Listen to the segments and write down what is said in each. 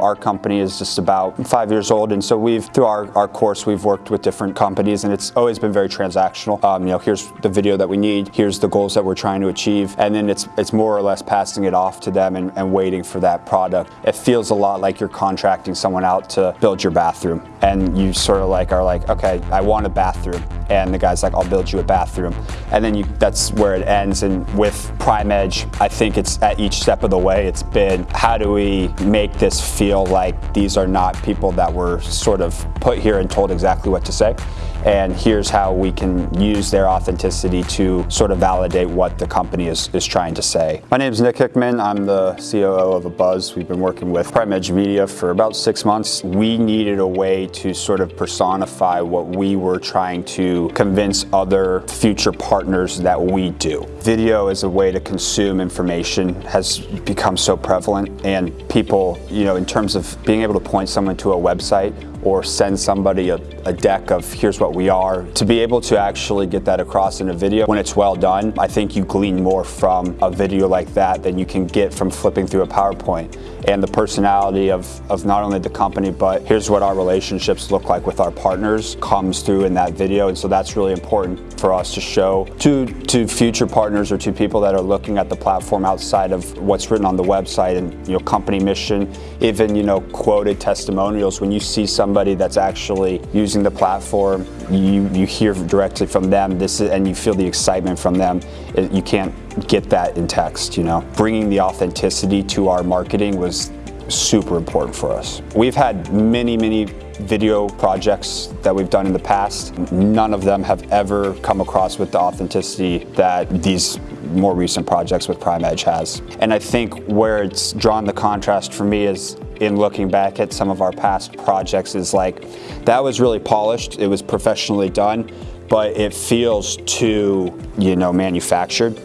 Our company is just about five years old, and so we've, through our, our course, we've worked with different companies, and it's always been very transactional. Um, you know, here's the video that we need, here's the goals that we're trying to achieve, and then it's it's more or less passing it off to them and, and waiting for that product. It feels a lot like you're contracting someone out to build your bathroom, and you sort of like are like, okay, I want a bathroom, and the guy's like, I'll build you a bathroom, and then you, that's where it ends. And with Prime Edge, I think it's at each step of the way, it's been how do we make this feel feel like these are not people that were sort of put here and told exactly what to say. And here's how we can use their authenticity to sort of validate what the company is, is trying to say. My name is Nick Hickman. I'm the COO of Abuzz. We've been working with Prime Edge Media for about six months. We needed a way to sort of personify what we were trying to convince other future partners that we do. Video as a way to consume information has become so prevalent and people, you know, in terms of being able to point someone to a website or send somebody a, a, deck of here's what we are. To be able to actually get that across in a video when it's well done, I think you glean more from a video like that than you can get from flipping through a PowerPoint. And the personality of, of not only the company, but here's what our relationships look like with our partners comes through in that video. And so that's really important for us to show to, to future partners or to people that are looking at the platform outside of what's written on the website and you know company mission, even you know quoted testimonials. When you see somebody somebody that's actually using the platform, you, you hear directly from them this is, and you feel the excitement from them. It, you can't get that in text, you know. Bringing the authenticity to our marketing was super important for us. We've had many, many video projects that we've done in the past. None of them have ever come across with the authenticity that these more recent projects with Prime Edge has. And I think where it's drawn the contrast for me is in looking back at some of our past projects is like, that was really polished, it was professionally done, but it feels too, you know, manufactured.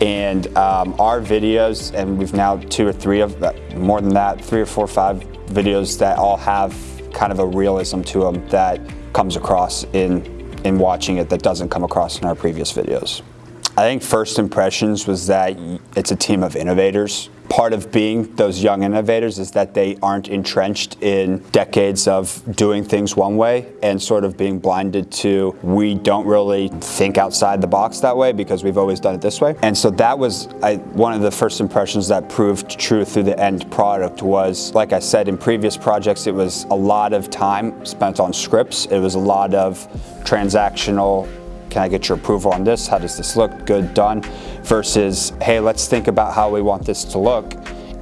And um, our videos, and we've now two or three of, more than that, three or four, or five videos that all have kind of a realism to them that comes across in, in watching it that doesn't come across in our previous videos. I think first impressions was that it's a team of innovators part of being those young innovators is that they aren't entrenched in decades of doing things one way and sort of being blinded to we don't really think outside the box that way because we've always done it this way. And so that was I, one of the first impressions that proved true through the end product was, like I said, in previous projects, it was a lot of time spent on scripts. It was a lot of transactional can I get your approval on this? How does this look? Good, done. Versus, hey, let's think about how we want this to look.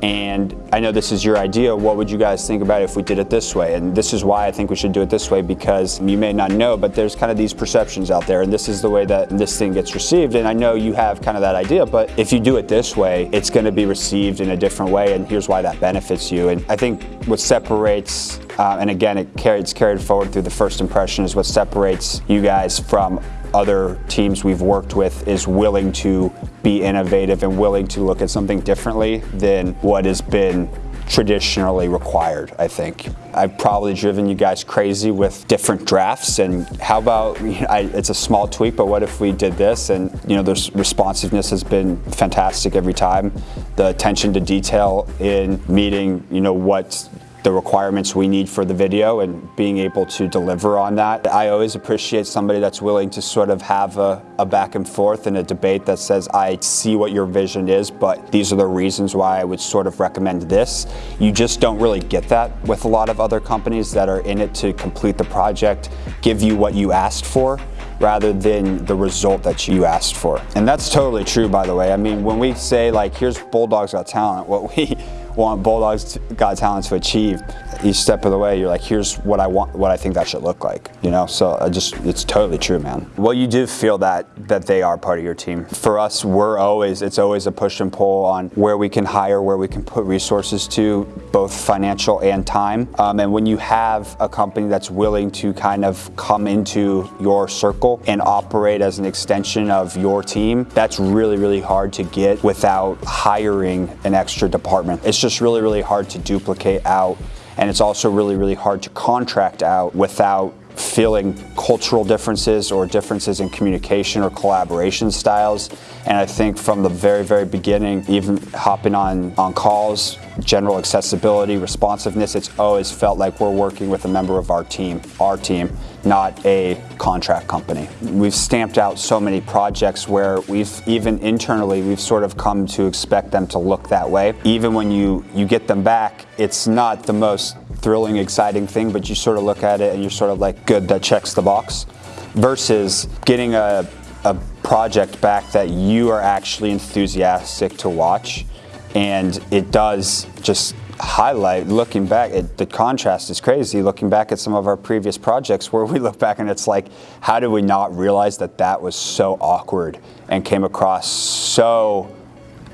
And I know this is your idea. What would you guys think about if we did it this way? And this is why I think we should do it this way because you may not know, but there's kind of these perceptions out there and this is the way that this thing gets received. And I know you have kind of that idea, but if you do it this way, it's going to be received in a different way. And here's why that benefits you. And I think what separates uh, and again, it carried, it's carried forward through the first impression is what separates you guys from other teams we've worked with is willing to be innovative and willing to look at something differently than what has been traditionally required, I think. I've probably driven you guys crazy with different drafts and how about, you know, I, it's a small tweak, but what if we did this? And you know, the responsiveness has been fantastic every time. The attention to detail in meeting, you know, what the requirements we need for the video and being able to deliver on that. I always appreciate somebody that's willing to sort of have a, a, back and forth and a debate that says, I see what your vision is, but these are the reasons why I would sort of recommend this. You just don't really get that with a lot of other companies that are in it to complete the project, give you what you asked for rather than the result that you asked for. And that's totally true, by the way. I mean, when we say like, here's Bulldogs Got Talent, what we want Bulldogs Got Talent to achieve. Each step of the way, you're like, here's what I want, what I think that should look like, you know? So I just, it's totally true, man. Well, you do feel that, that they are part of your team. For us, we're always, it's always a push and pull on where we can hire, where we can put resources to, both financial and time. Um, and when you have a company that's willing to kind of come into your circle and operate as an extension of your team, that's really, really hard to get without hiring an extra department. It's just really, really hard to duplicate out. And it's also really, really hard to contract out without feeling cultural differences or differences in communication or collaboration styles. And I think from the very, very beginning, even hopping on, on calls general accessibility, responsiveness, it's always felt like we're working with a member of our team, our team, not a contract company. We've stamped out so many projects where we've, even internally, we've sort of come to expect them to look that way. Even when you, you get them back, it's not the most thrilling, exciting thing, but you sort of look at it and you're sort of like, good, that checks the box. Versus getting a, a project back that you are actually enthusiastic to watch and it does just highlight looking back it, the contrast is crazy looking back at some of our previous projects where we look back and it's like how did we not realize that that was so awkward and came across so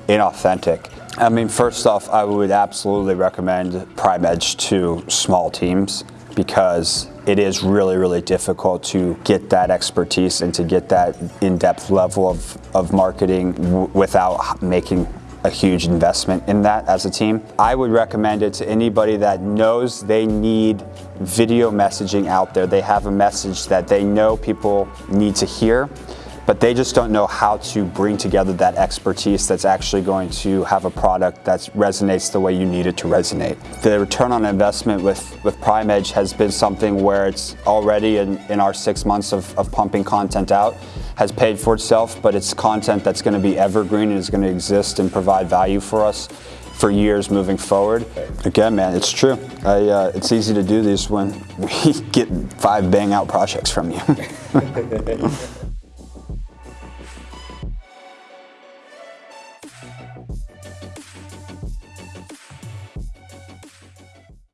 inauthentic I mean first off I would absolutely recommend Prime Edge to small teams because it is really, really difficult to get that expertise and to get that in-depth level of, of marketing without making a huge investment in that as a team. I would recommend it to anybody that knows they need video messaging out there. They have a message that they know people need to hear but they just don't know how to bring together that expertise that's actually going to have a product that resonates the way you need it to resonate. The return on investment with, with Prime Edge has been something where it's already in, in our six months of, of pumping content out has paid for itself, but it's content that's going to be evergreen and is going to exist and provide value for us for years moving forward. Again, man, it's true. I, uh, it's easy to do this when we get five bang out projects from you.